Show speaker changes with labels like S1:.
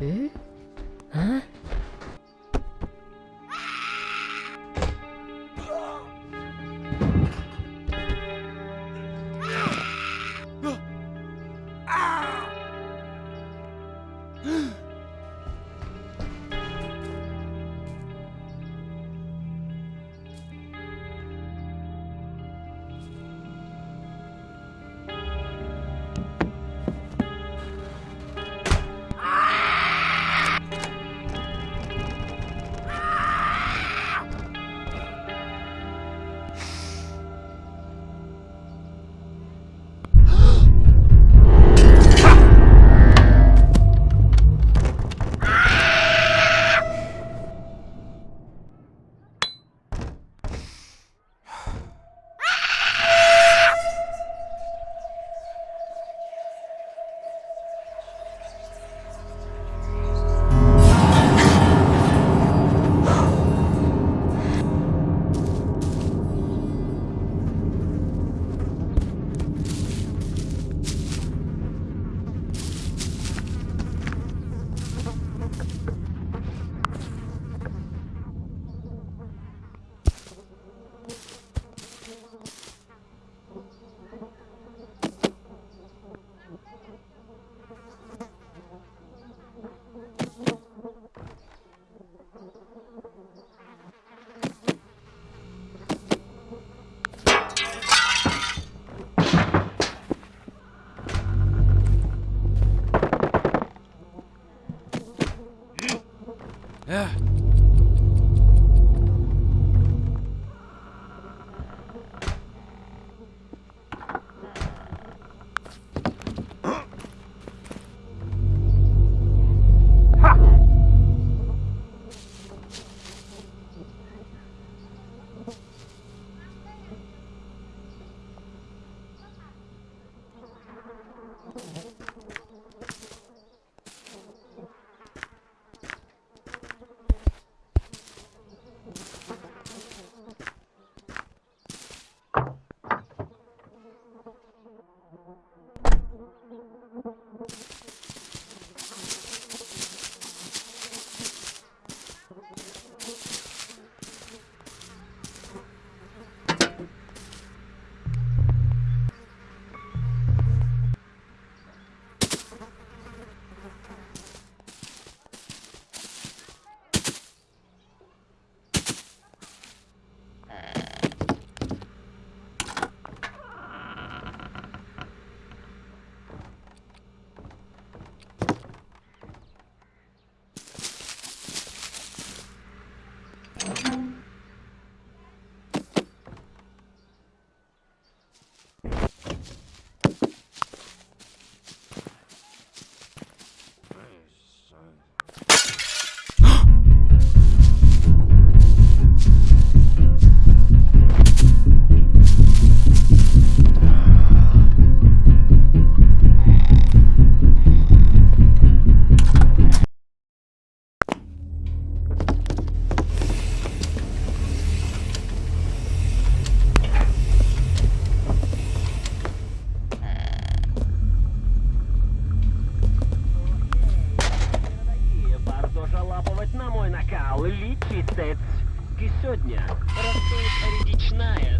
S1: 诶？Yeah. Żałować na mój nakał. Liczyć Ki сегодня растет речная.